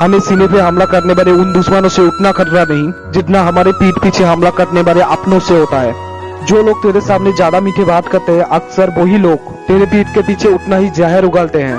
हमें सीने पे हमला करने वाले उन दुश्मनों से उतना खतरा नहीं, जितना हमारे पीठ पीछे हमला करने वाले अपनों से होता है। जो लोग तेरे सामने ज़्यादा मीठे बात करते हैं, अक्सर वही लोग तेरे पीठ के पीछे उतना ही जहर उगलते हैं।